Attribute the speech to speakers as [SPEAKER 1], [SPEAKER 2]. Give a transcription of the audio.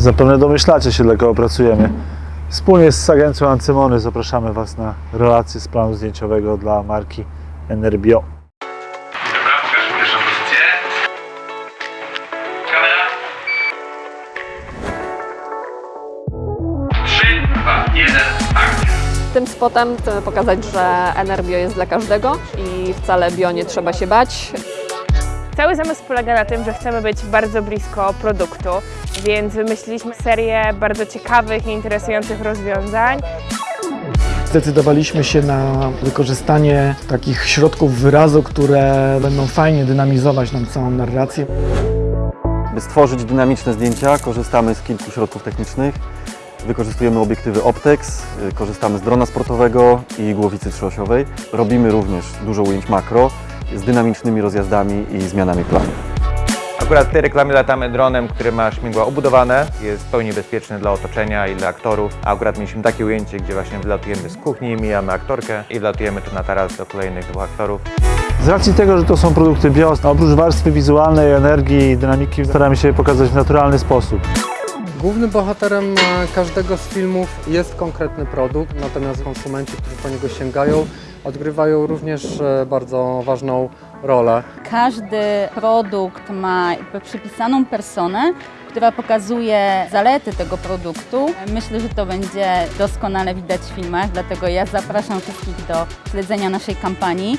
[SPEAKER 1] Zapewne domyślacie się, dla kogo pracujemy. Wspólnie z agencją Ancymony zapraszamy Was na relację z planu zdjęciowego dla marki Enerbio.
[SPEAKER 2] Dobra, pokażmy pierwszą pozycję. Kamera. 3, 2, 1, akcja.
[SPEAKER 3] Tym spotem chcemy pokazać, że Enerbio jest dla każdego i wcale bio nie trzeba się bać.
[SPEAKER 4] Cały zamysł polega na tym, że chcemy być bardzo blisko produktu, więc wymyśliliśmy serię bardzo ciekawych i interesujących rozwiązań.
[SPEAKER 5] Zdecydowaliśmy się na wykorzystanie takich środków wyrazu, które będą fajnie dynamizować nam całą narrację.
[SPEAKER 6] By stworzyć dynamiczne zdjęcia, korzystamy z kilku środków technicznych. Wykorzystujemy obiektywy Optex, y, korzystamy z drona sportowego i głowicy trzyosiowej. Robimy również dużo ujęć makro z dynamicznymi rozjazdami i zmianami planu.
[SPEAKER 7] Akurat w tej reklamie latamy dronem, który ma śmigła obudowane, jest w pełni bezpieczny dla otoczenia i dla aktorów. A akurat mieliśmy takie ujęcie, gdzie właśnie wylatujemy z kuchni, mijamy aktorkę i wlatujemy tu na taras do kolejnych dwóch aktorów.
[SPEAKER 1] Z racji tego, że to są produkty bio, oprócz warstwy wizualnej, energii i dynamiki, staramy się je pokazać w naturalny sposób.
[SPEAKER 8] Głównym bohaterem każdego z filmów jest konkretny produkt, natomiast konsumenci, którzy po niego sięgają, odgrywają również e, bardzo ważną rolę.
[SPEAKER 9] Każdy produkt ma przypisaną personę, która pokazuje zalety tego produktu. Myślę, że to będzie doskonale widać w filmach, dlatego ja zapraszam wszystkich do śledzenia naszej kampanii.